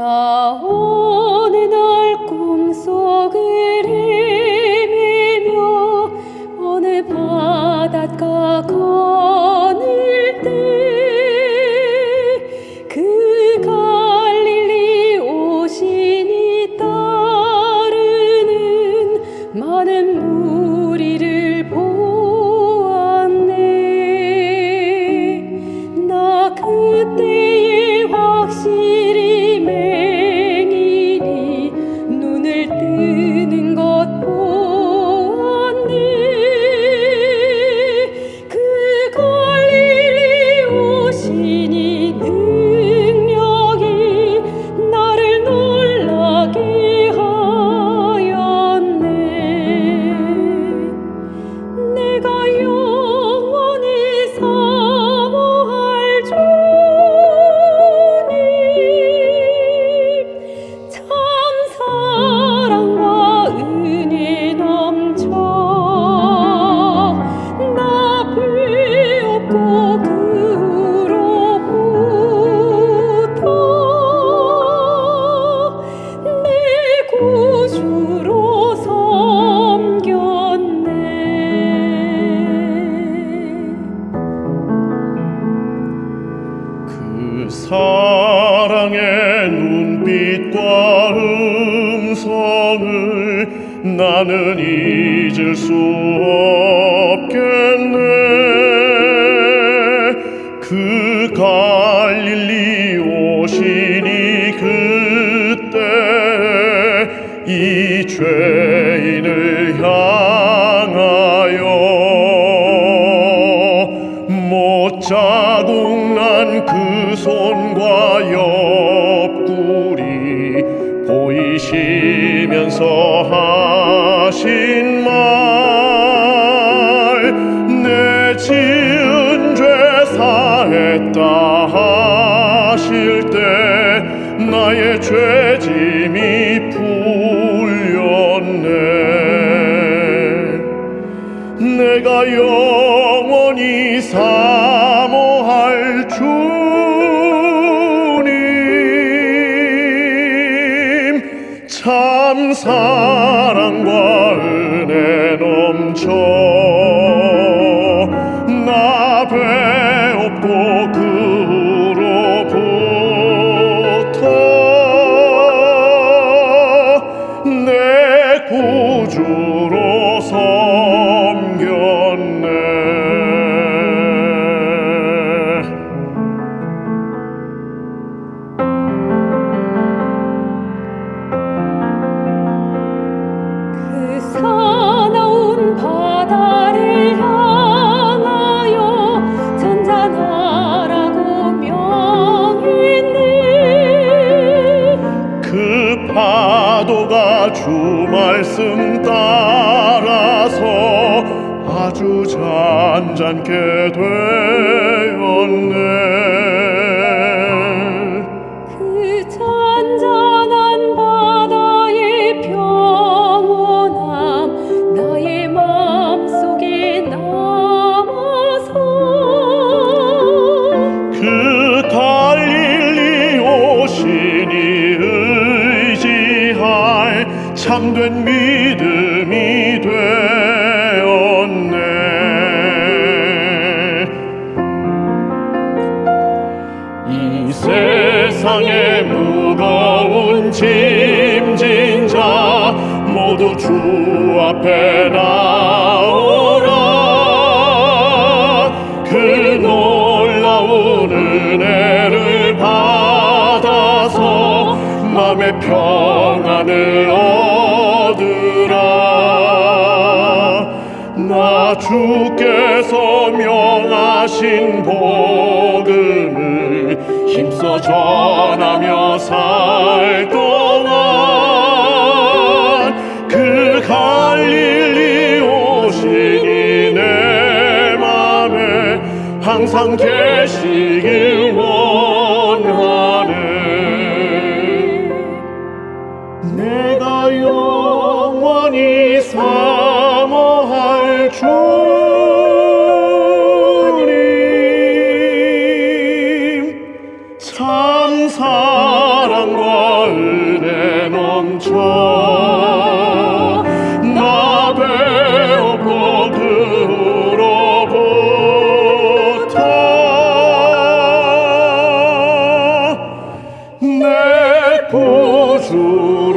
나 어느 날 꿈속을 헤매며 어느 바닷가 거 사랑의 눈빛과 음성을 나는 잊을 수 없겠네. 그 갈릴리 오시니 그때 이 죄 자국 난그 손과 옆구리 보이시면서 하신 말 내 지은 죄 사했다 하실 때 나의 죄짐이 풀렸네. 내가 영원히 사 참 사랑과 파도가 주 말씀 따라서 아주 잔잔케 되었네 참된 믿음이 되었네. 이 세상에 무거운 짐진 자 모두 주 앞에 나오 주께서 명하신 복음을 힘써 전하며 살 동안 그 갈릴리 오시니 내 맘에 항상 계시길 원하네. 내가 영원히 살 주님 참 사랑과 은혜 넘쳐 나 배웠고 그로부터 내 보주